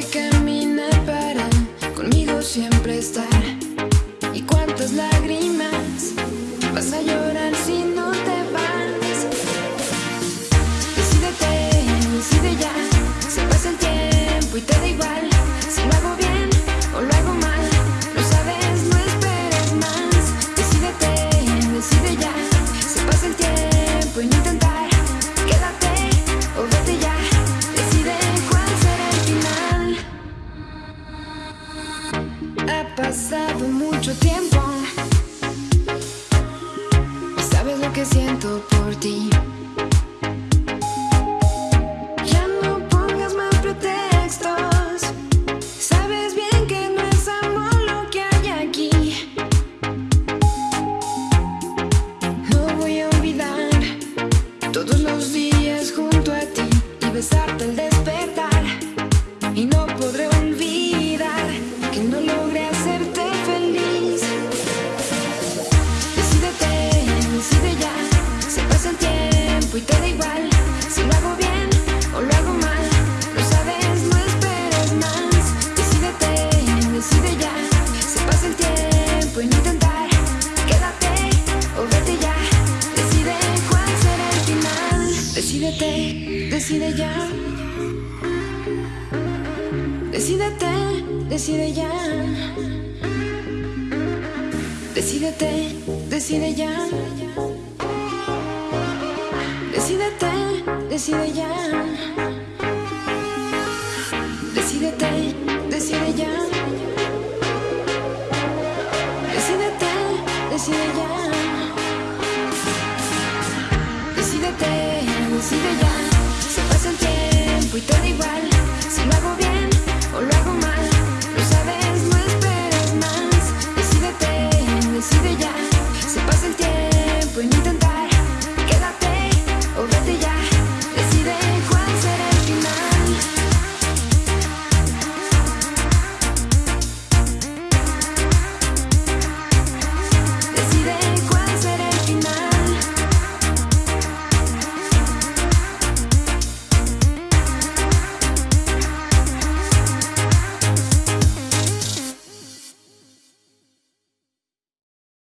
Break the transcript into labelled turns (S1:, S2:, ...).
S1: que caminar para conmigo siempre estar? ¿Y cuántas lágrimas vas a llorar si no te vas? Decídete, decide ya. Se pasa el tiempo y te da igual. Ha pasado mucho tiempo. Sabes lo que siento por ti. Ya no pongas más pretextos. Sabes bien que no es amor lo que hay aquí. No voy a olvidar todos los días junto a ti y besarte al despertar. Tiempo y no intentar. Quédate o vete ya. Decide cuál será el final. Decídete, decide ya. Decídete, decide ya. Decídete, decide ya. Decídete, decide ya. decide ya. Decídete, decide ya. Se pasa el tiempo y todo igual. Si lo hago bien.